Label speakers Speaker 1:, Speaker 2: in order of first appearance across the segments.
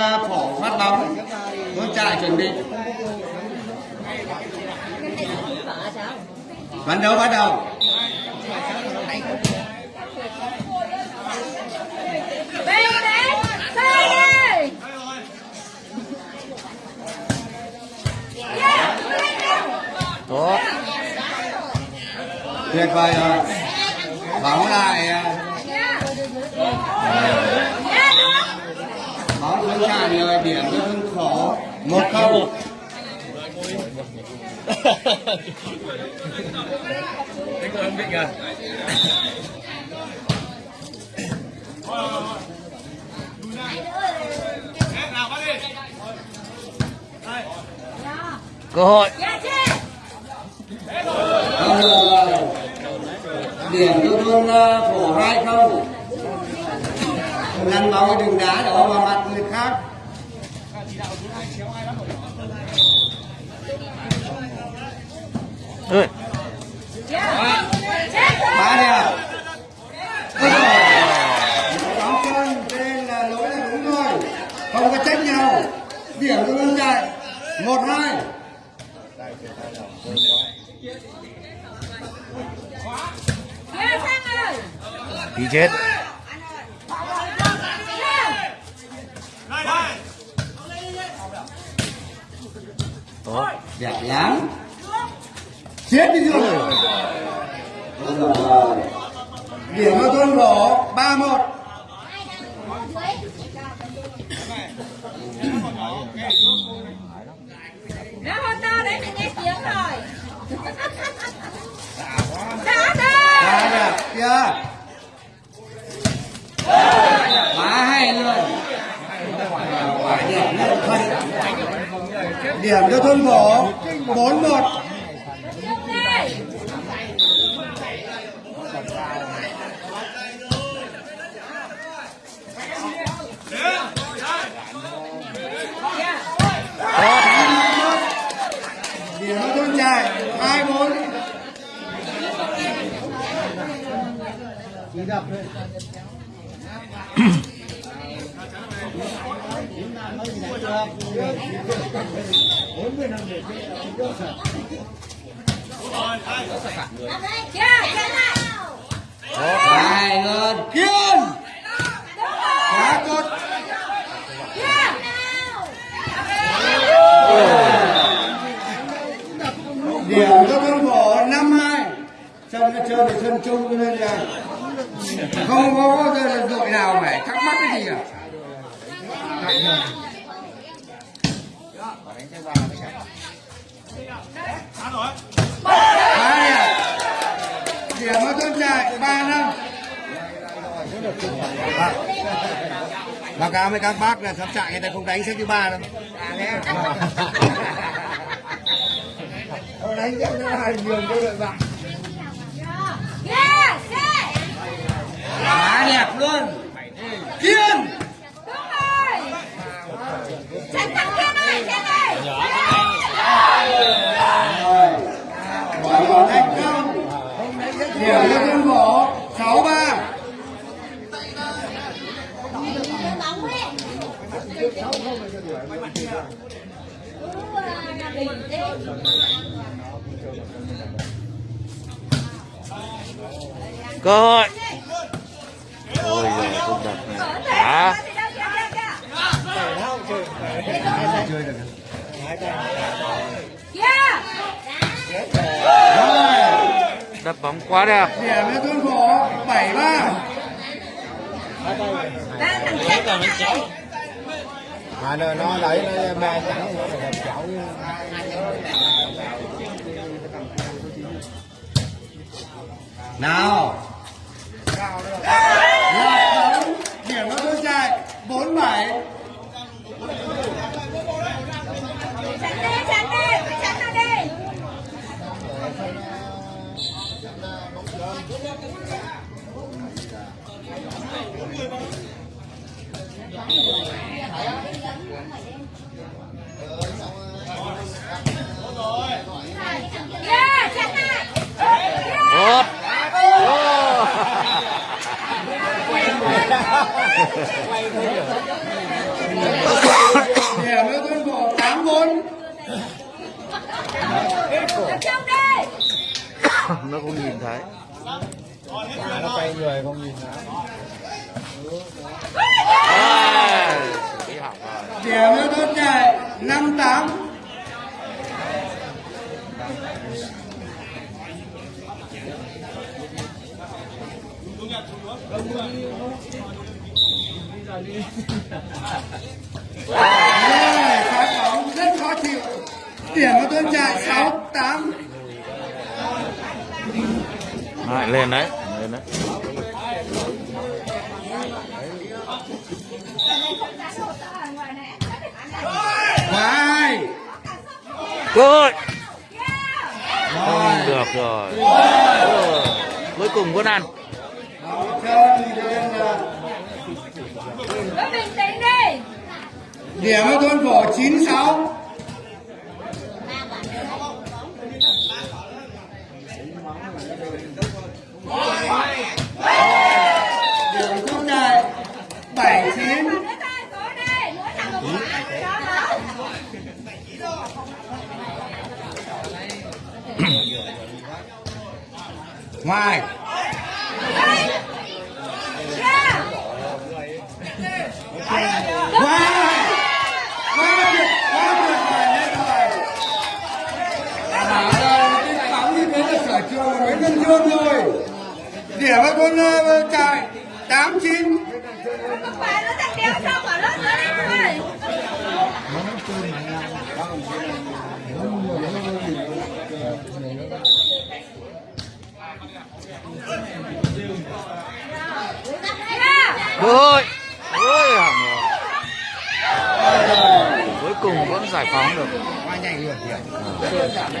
Speaker 1: phỏ phổ phát bóng. Hướng chạy, chuẩn bị. Ván đấu, bắt đầu.
Speaker 2: Tốt.
Speaker 1: Tuyệt vời rồi. Bóng lại à,
Speaker 3: yeah. Yeah, được
Speaker 1: trả lời điểm cho hưng khó. Một câu.
Speaker 2: Đấy có ấn định à cơ hội.
Speaker 1: Điểm cho thôn à, phổ hai không lăn bóng đừng đá đổ vào mặt người khác
Speaker 2: Ơi,
Speaker 3: Yeah. Chết rồi.
Speaker 1: ba đẹp Ôi bóng chân cho nên là lỗi là đúng rồi. Không có trách nhau. Điểm luôn hưng một hai.
Speaker 3: Yeah,
Speaker 2: đi chết. Tốt.
Speaker 1: Đẹp lắm chết đi rồi. Điểm cho thôn phổ ba một.
Speaker 3: Nó hôn to đấy, mình nghe tiếng rồi. Đã đi.
Speaker 1: Quá đẹp kia quá hay luôn. Điểm cho thôn phổ bốn một hai luôn kiên
Speaker 3: Đúng rồi.
Speaker 1: cốt điểm cho con phổ năm hai sân nó chơi sân chung cho nên là không có đội nào phải thắc mắc cái gì cả. Ba à. điểm điểm ở thôn trại ba năm. Báo cáo với các bác là sắp chạy, người ta không đánh xếp thứ ba đâu. Đánh xếp thứ hai nhường cho đội bạn
Speaker 3: Yeah, chết
Speaker 1: quá đẹp luôn. Kiên.
Speaker 3: Đúng rồi. Chết thằng kia này, chết này.
Speaker 1: rồi thành công điểm cho phổ sáu ba.
Speaker 2: Cơ hội
Speaker 1: rồi
Speaker 2: đập bóng quá đẹp.
Speaker 1: Điểm ba
Speaker 3: Ba thằng chết này.
Speaker 4: mà nó nó lấy nó ba nó
Speaker 1: nào. Loạt bóng, điểm nó thôn trại bốn bảy
Speaker 3: Chắn đi, chắn đi, phải chắn nó đi. Yeah, chắn lại.
Speaker 2: tốt Ô.
Speaker 3: tập trung đi
Speaker 2: nó không nhìn thấy.
Speaker 4: Mà nó quay người không nhìn nó
Speaker 2: à, bị hỏng rồi
Speaker 1: điểm cho thôn trại năm tám. Rồi, Điểm của tôi chạy 6, 8
Speaker 2: Đấy, lên đấy, lên đấy. Vai
Speaker 1: Rồi.
Speaker 2: Không được rồi. Cuối cùng vẫn ăn.
Speaker 1: Điểm ở thôn phổ
Speaker 3: 96
Speaker 1: ngoài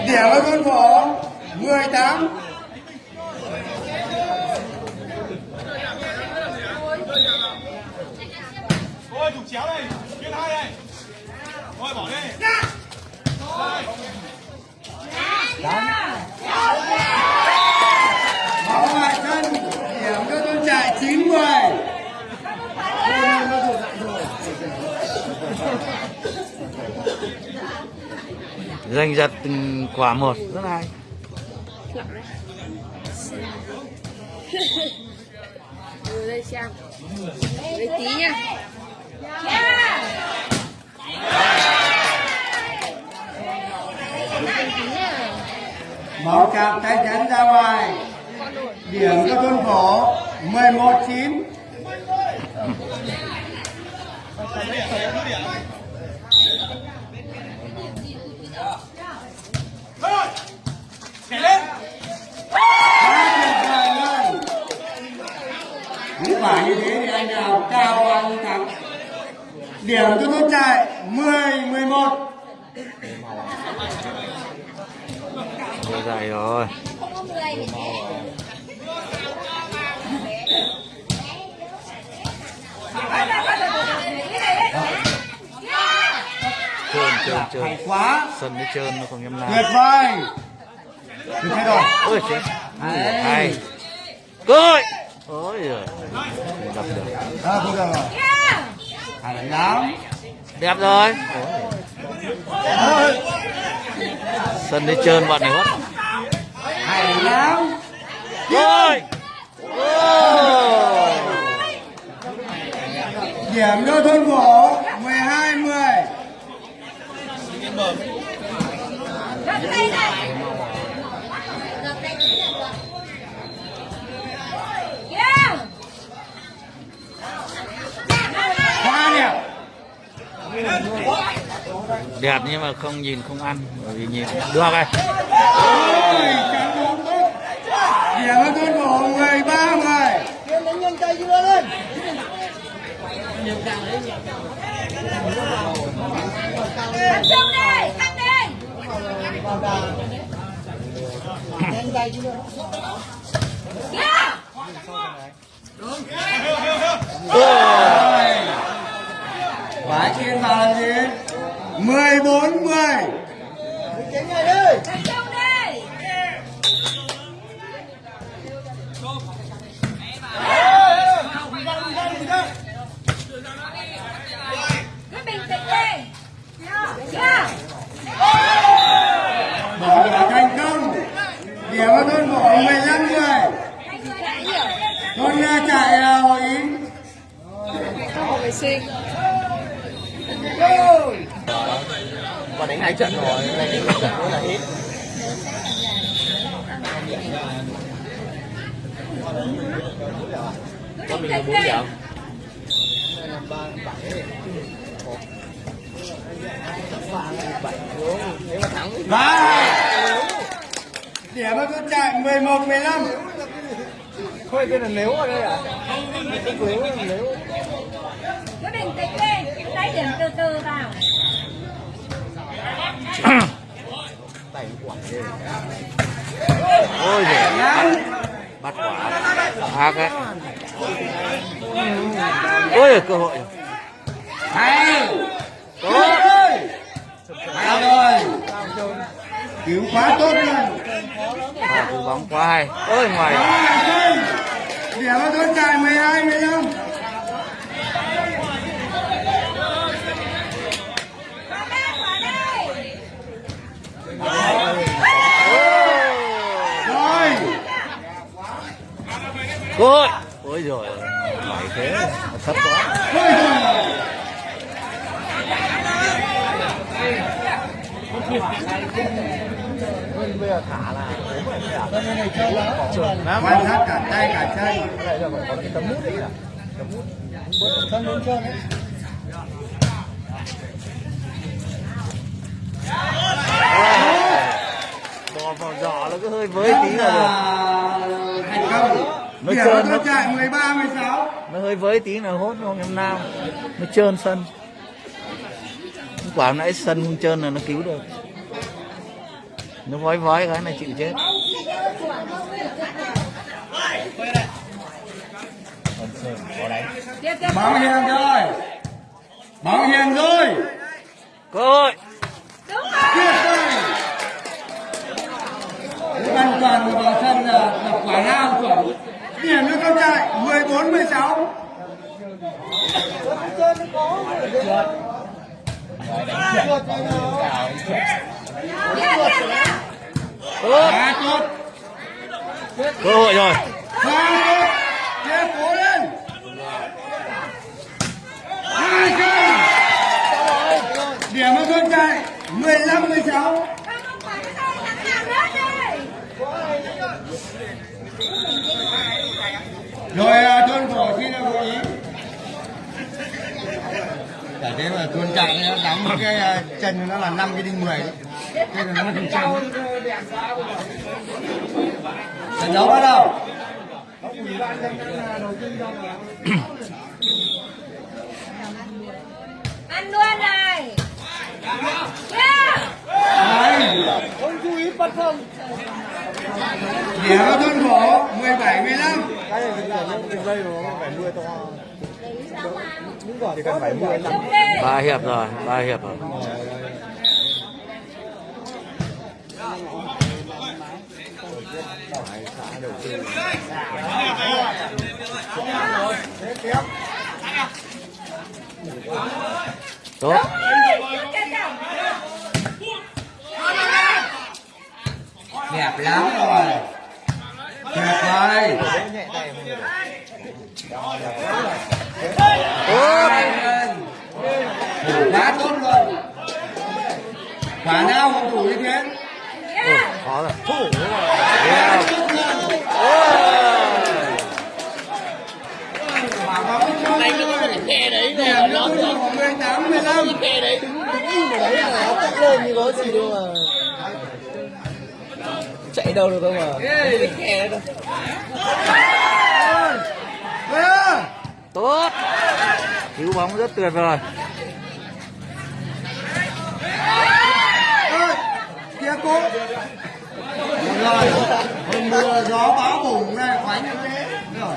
Speaker 3: Đẻ với con phỏ 18 Thôi
Speaker 5: thủ chéo đây, chuyên hai đây. Thôi bỏ đi.
Speaker 1: Thôi Máu ngoài chân, điểm cho con trai 9 10
Speaker 2: dành giật từng quả một, rất hay.
Speaker 6: Ngồi đây nha
Speaker 1: Máu chạm tay chắn ra ngoài. Điểm cho tuân phổ
Speaker 5: 11 9 lên.
Speaker 1: tuyệt những quả như thế thì anh nào cao nhiêu thắng? Điểm cho trại mười mười một.
Speaker 2: Rồi dài rồi. Trơn trơn trơn. Sân nó trơn nó không nhắm
Speaker 1: tuyệt
Speaker 2: nào
Speaker 1: vời như thế rồi
Speaker 2: ôi chết ôi giời đập được
Speaker 1: à, không được rồi lắm
Speaker 2: đẹp rồi sân đi trơn bọn này hết
Speaker 1: hay lắm
Speaker 2: rồi
Speaker 1: điểm cho thôn phổ 12 10
Speaker 3: Gấp tay này. Yeah.
Speaker 1: hoa đẹp
Speaker 2: đẹp nhưng mà không nhìn không ăn bởi vì nhìn được rồi
Speaker 1: ôi chắn bóng người ba người. Nhanh tay 13 10
Speaker 3: Tập trung đi,
Speaker 2: Ôi.
Speaker 1: quả trên vào là gì 14 10
Speaker 3: Tập trung đi. Cứ bình tĩnh đi. Yeah.
Speaker 1: bỏ
Speaker 4: còn đánh hai trận rồi đánh một trận nữa là hết
Speaker 3: định
Speaker 2: mình
Speaker 3: tính
Speaker 2: bốn
Speaker 3: đi.
Speaker 2: trận
Speaker 4: nếu mà thắng thì
Speaker 1: Ba! Điểm mà tôi chạy 11 15
Speaker 4: thôi cái là nếu ở đây à? Nếu là nếu.
Speaker 3: Cứ bình tĩnh đi, lấy điểm từ từ vào
Speaker 4: quả
Speaker 2: ôi giời bắt quả ác ấy ôi cơ hội
Speaker 1: Hay
Speaker 2: tốt
Speaker 1: Hay rồi Cứu quá tốt luôn
Speaker 2: bóng quá hay ôi ngoài
Speaker 1: Đó là Sơn Điểm mà tôi chạy 12 15
Speaker 3: Quả đây, quả đây.
Speaker 1: Rồi
Speaker 2: Rồi. ôi rồi mày thế thấp quá
Speaker 1: Thôi rồi
Speaker 4: bây giờ thả là
Speaker 1: Quan sát cả tay cả chân
Speaker 4: đây là phải có cái tấm mút đấy à tấm mút bớt thân lên trơn đấy
Speaker 2: bò vào giỏ nó cứ hơi với tí là được.
Speaker 1: thành công.
Speaker 2: Nó
Speaker 1: điểm
Speaker 2: trơn nó-
Speaker 1: chạy 13 16
Speaker 2: nó hơi với tí là hốt không em nam. Nó trơn sân. Quả hôm nãy sân không trơn là nó cứu được. Nó vói vói cái này chịu chết.
Speaker 1: Báo hiền rồi. Báo hiền rồi.
Speaker 2: Cơ hội
Speaker 3: Đúng rồi.
Speaker 1: Tuyệt vời Toàn của vào sân là, là quả nào chuẩn Điểm cho tôi chạy 14 16
Speaker 3: Tiếp, tiếp, tiếp.
Speaker 2: tốt
Speaker 1: Quá tốt
Speaker 2: cơ hội rồi.
Speaker 1: Quá tốt Tiếp cố lên. Hai chân Điểm cho tôi chạy 15 16
Speaker 3: Không, không phải cái đâu, thằng nào nữa đi.
Speaker 1: Rồi à, tuân cổ xin là gợi ý Để thế mà tuân chạy nó đóng cái à, chân nó là 5 cái đinh 10 đấy. Thế là nó thành chân Trận đấu bắt đầu
Speaker 3: Ăn luôn này. Yeah.
Speaker 1: Đấy.
Speaker 4: không chú ý bắt không
Speaker 1: Điểm cho tuân cổ 17 15
Speaker 4: cái này là đường nó phải nuôi to đúng rồi thì cần phải nuôi
Speaker 2: ba hiệp rồi, ba hiệp rồi. Tốt.
Speaker 1: Đẹp lắm rồi Tuyệt vời
Speaker 4: không được
Speaker 2: tốt
Speaker 1: Quá tốt luôn Quả nào cũng đủ như thế
Speaker 2: khó rồi
Speaker 1: Quá tốt luôn Quả bóng cho Điểm cho tuân cổ 18 15
Speaker 4: đấy là nó cất lên như có gì đâu mà chạy đâu được đâu mà cái khe
Speaker 1: Ơ,
Speaker 2: tốt. Cứu bóng rất tuyệt vời.
Speaker 1: Ơi, Kia cô. Rồi Hôm mưa gió bão bùng này khoánh như thế. Rồi.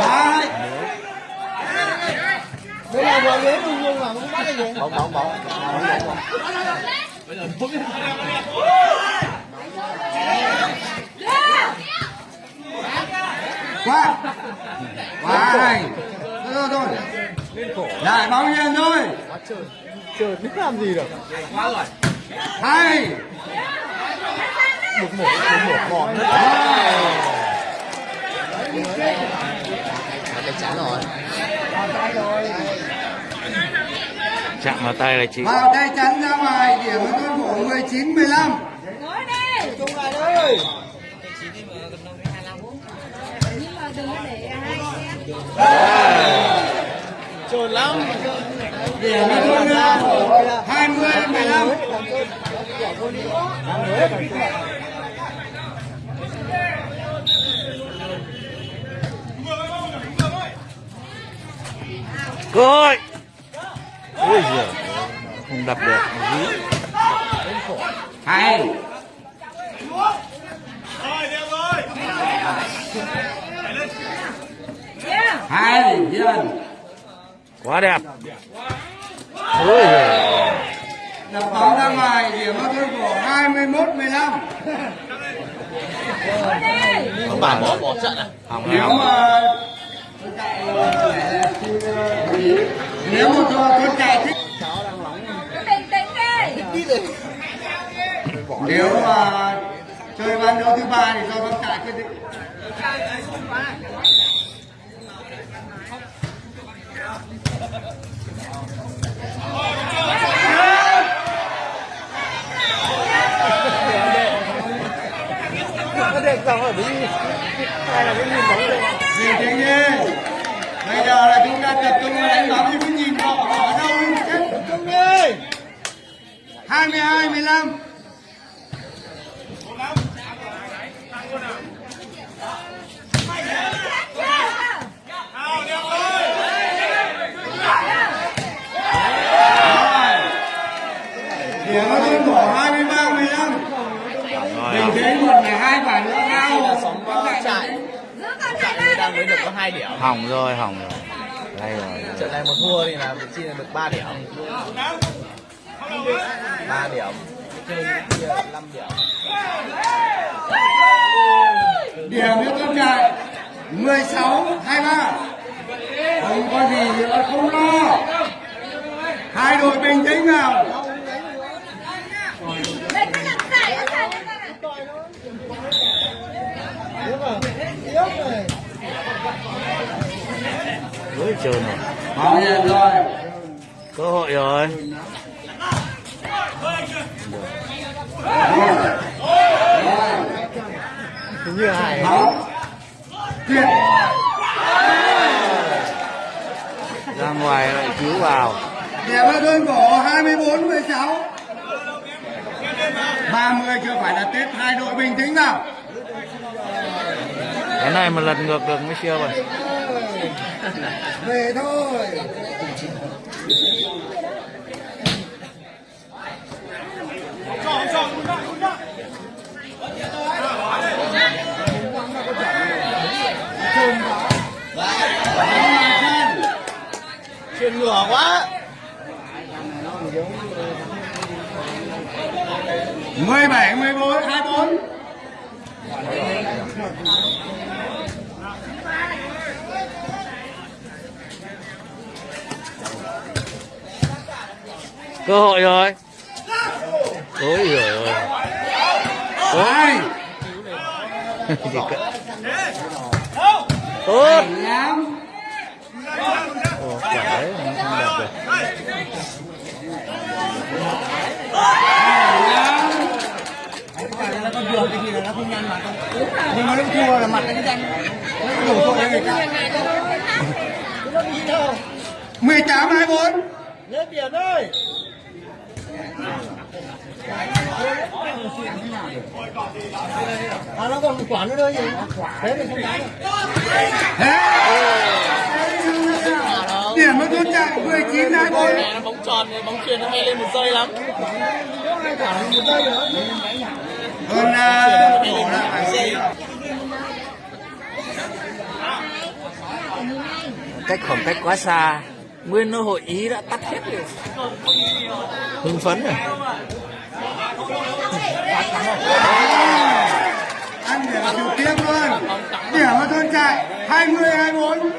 Speaker 1: Hai.
Speaker 4: Đây là vừa ghế mà không bắt được gì bóng bóng bóng
Speaker 1: Quá Quá này Thôi thôi Lại bóng hiền thôi
Speaker 4: trời biết làm gì được
Speaker 1: Hay
Speaker 4: một một một một mòn hết
Speaker 1: Rồi.
Speaker 4: mà cái chán rồi
Speaker 2: chạm vào tay là chị.
Speaker 1: Vào tay chắn ra ngoài điểm với con cổ 19 15
Speaker 3: ngồi đi.
Speaker 4: Trung lại
Speaker 3: hai xem
Speaker 4: trồn lắm.
Speaker 1: Điểm với con uh, cổ 20 15
Speaker 2: cơ ôi giời. Không đập được. Dí.
Speaker 1: Hay.
Speaker 5: Rồi, đẹp rồi.
Speaker 3: yeah
Speaker 1: hay hiền
Speaker 2: quá đẹp. Ôi giời.
Speaker 1: Đập bóng ra ngoài điểm với con cổ 21 15
Speaker 3: ngồi đi
Speaker 4: ông bà bỏ bỏ trận à?
Speaker 2: Hỏng
Speaker 1: nếu mà nếu mà cho con chạy thích nếu mà chơi ván đấu thứ ba thì do con chạy quyết định.
Speaker 4: Có đẹp không ở bên hay là cái nhìn bóng đây
Speaker 1: vì thế nhé bây giờ là chúng ta tập trung đánh bóng chứ nhìn họ họ ở đâu tập
Speaker 4: Trung đi.
Speaker 1: 22 15
Speaker 5: Nào, đẹp rồi.
Speaker 1: điểm ở trên cổ 23 15
Speaker 2: rồi
Speaker 1: mình
Speaker 2: hỏng.
Speaker 1: thấy một là hai quả nữa cao
Speaker 4: là sóng chạy
Speaker 3: giữ con
Speaker 4: chạy
Speaker 3: này
Speaker 4: mới
Speaker 3: ra
Speaker 4: đang mới được có hai điểm.
Speaker 2: Hỏng rồi hỏng rồi. Đây rồi
Speaker 4: trận này một thua thì là trí là được 3 điểm. Ba điểm. Chơi năm điểm.
Speaker 1: Điểm cho con trai 16 23 không có gì nữa không lo. Hai đội bình tĩnh nào
Speaker 3: đây cứ nằm giải ở sàn đây con ạ
Speaker 2: trơn rồi
Speaker 1: Bảo hiểm rồi
Speaker 2: cơ hội rồi.
Speaker 4: Hình như
Speaker 1: tuyệt
Speaker 2: ra ngoài lại cứu vào.
Speaker 1: Điểm ở đơn cổ 24 16 30 chưa phải là Tết hai đội bình tĩnh nào.
Speaker 2: Cái này mà lật ngược được mới siêu rồi
Speaker 1: về thôi.
Speaker 5: Chọn, chọn, chọn, chọn.
Speaker 4: chuyển ngửa quá
Speaker 1: 17 14 24
Speaker 2: cơ hội rồi. Ôi giời ơi. Cỡ- tốt Ồ, quả đấy không đẹp được
Speaker 1: nó con vừa cái gì là nó không nhăn mặt nhưng mà lúc thua là mặt nó nhăn nó đổ tội cho người ta 18 24
Speaker 4: nhớ biển ơi à nó còn quả nữa gì thế mình không đánh
Speaker 1: điểm nó tốt chạy 19 24
Speaker 4: mẹ nó bóng tròn này bóng chuyền nó hay lên một giây lắm.
Speaker 1: Hơn là phải
Speaker 2: cách khoảng cách quá xa nguyên nó hội ý đã tắt hết rồi. Hưng phấn rồi
Speaker 1: ăn điểm trực tiếp luôn điểm và thôn chạy 20 24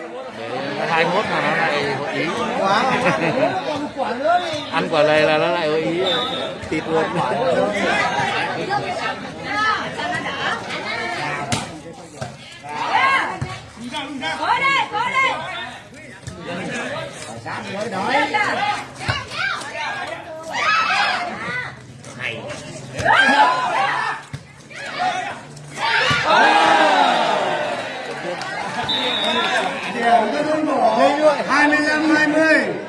Speaker 2: hai mốt mà nó lại hội ý quá ăn quả này là nó lại hội ý thịt luôn
Speaker 3: Cố đây, cố đây. Lên lên hai mươi lăm hai mươi.